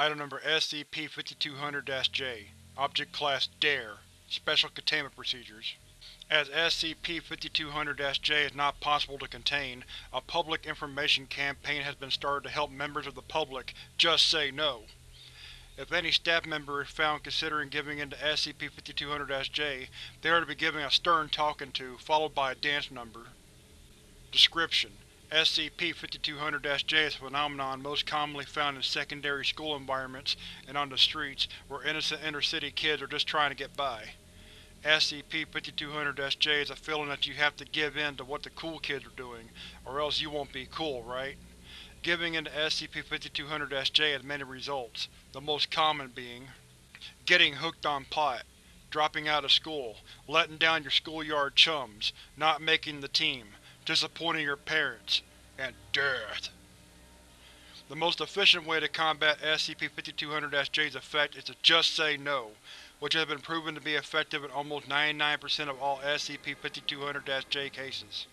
Item number SCP-5200-J Object Class DARE Special Containment Procedures As SCP-5200-J is not possible to contain, a public information campaign has been started to help members of the public just say no. If any staff member is found considering giving in to SCP-5200-J, they are to be given a stern talking to, followed by a dance number. Description: SCP-5200-J is a phenomenon most commonly found in secondary school environments and on the streets, where innocent inner-city kids are just trying to get by. SCP-5200-J is a feeling that you have to give in to what the cool kids are doing, or else you won't be cool, right? Giving in to SCP-5200-J has many results, the most common being getting hooked on pot, dropping out of school, letting down your schoolyard chums, not making the team, disappointing your parents, and death. The most efficient way to combat SCP-5200-J's effect is to just say no, which has been proven to be effective in almost 99% of all SCP-5200-J cases.